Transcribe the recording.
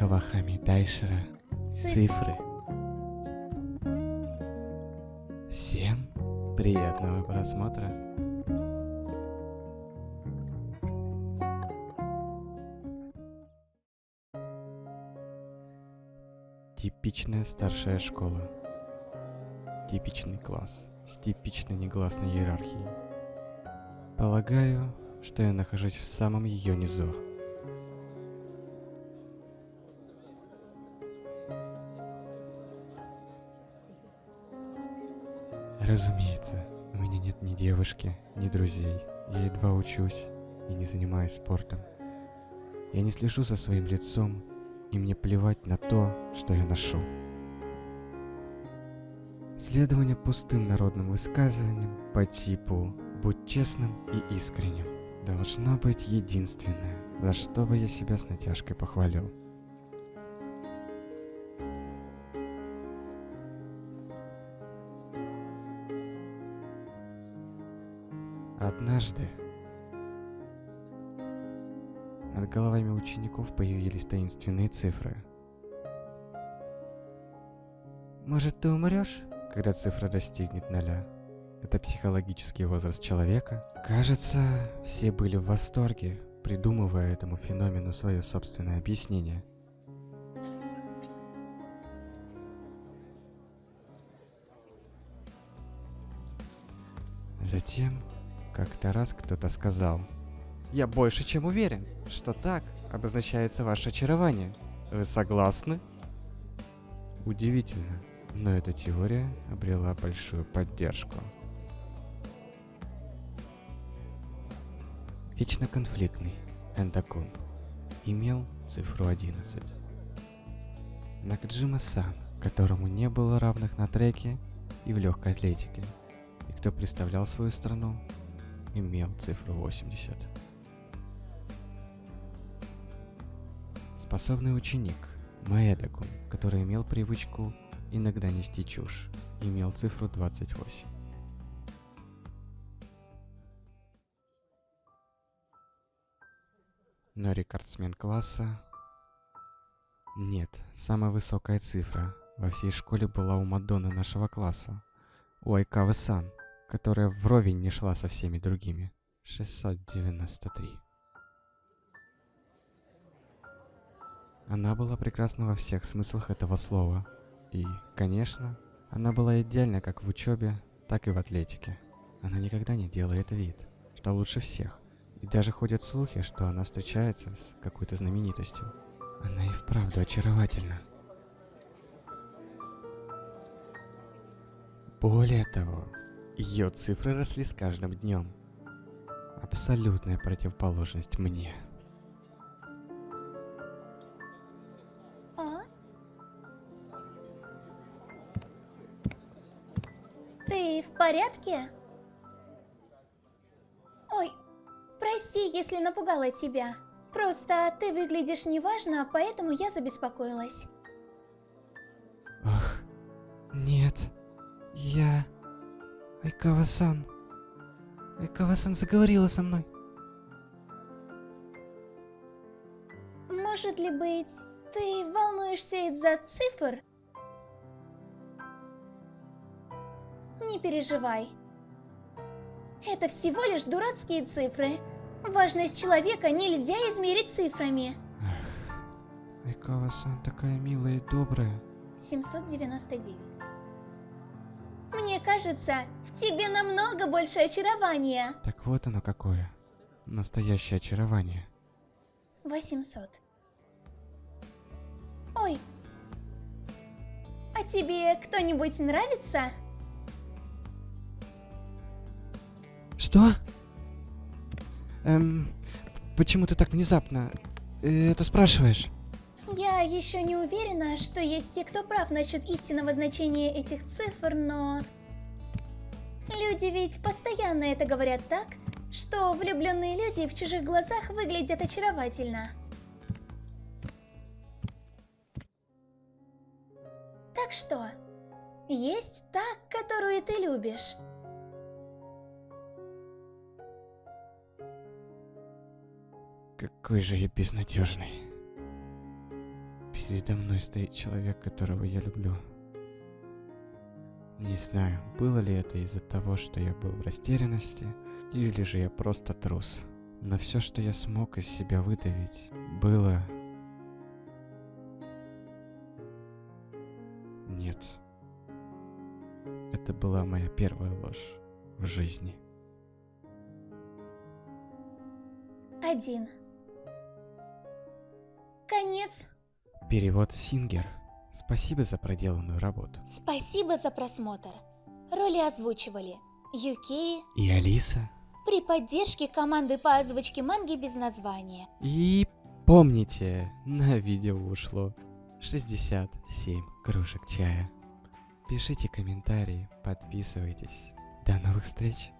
Кавахами Дайшера Цифры. Всем приятного просмотра. Типичная старшая школа. Типичный класс с типичной негласной иерархией. Полагаю, что я нахожусь в самом ее низу. Разумеется, у меня нет ни девушки, ни друзей. Я едва учусь и не занимаюсь спортом. Я не слежу за своим лицом, и мне плевать на то, что я ношу. Следование пустым народным высказываниям по типу «будь честным и искренним» должно быть единственное, за что бы я себя с натяжкой похвалил. Однажды над головами учеников появились таинственные цифры. Может, ты умрешь, когда цифра достигнет ноля? Это психологический возраст человека. Кажется, все были в восторге, придумывая этому феномену свое собственное объяснение. Затем как-то раз кто-то сказал, «Я больше чем уверен, что так обозначается ваше очарование. Вы согласны?» Удивительно, но эта теория обрела большую поддержку. Вечно конфликтный Эндакун имел цифру 11. Накджима-сан, которому не было равных на треке и в легкой атлетике, и кто представлял свою страну имел цифру 80. Способный ученик Маэдакун, который имел привычку иногда нести чушь, имел цифру 28. Но рекордсмен класса... Нет, самая высокая цифра во всей школе была у Мадонны нашего класса, у Айкавы-сан, которая вровень не шла со всеми другими. 693. Она была прекрасна во всех смыслах этого слова. И, конечно, она была идеальна как в учебе, так и в атлетике. Она никогда не делает вид, что лучше всех. И даже ходят слухи, что она встречается с какой-то знаменитостью. Она и вправду очаровательна. Более того, ее цифры росли с каждым днем. Абсолютная противоположность мне. А? Ты в порядке? Ой, прости, если напугала тебя. Просто ты выглядишь неважно, поэтому я забеспокоилась. Ах, нет. Я... Айкава-сан. Айкава-сан заговорила со мной. Может ли быть, ты волнуешься из-за цифр? Не переживай. Это всего лишь дурацкие цифры. Важность человека нельзя измерить цифрами. Эх, Айкава-сан такая милая и добрая. 799. Мне кажется, в тебе намного больше очарования. Так вот оно какое. Настоящее очарование. 800. Ой. А тебе кто-нибудь нравится? Что? Эм, почему ты так внезапно э, это спрашиваешь? Я еще не уверена, что есть те, кто прав насчет истинного значения этих цифр, но... Люди ведь постоянно это говорят так, что влюбленные люди в чужих глазах выглядят очаровательно. Так что, есть та, которую ты любишь? Какой же я безнадежный. Передо мной стоит человек, которого я люблю. Не знаю, было ли это из-за того, что я был в растерянности, или же я просто трус. Но все, что я смог из себя выдавить, было... Нет. Это была моя первая ложь в жизни. Один. Конец. Перевод Сингер. Спасибо за проделанную работу. Спасибо за просмотр. Роли озвучивали Юкей И Алиса. при поддержке команды по озвучке манги без названия. И помните, на видео ушло 67 кружек чая. Пишите комментарии, подписывайтесь. До новых встреч!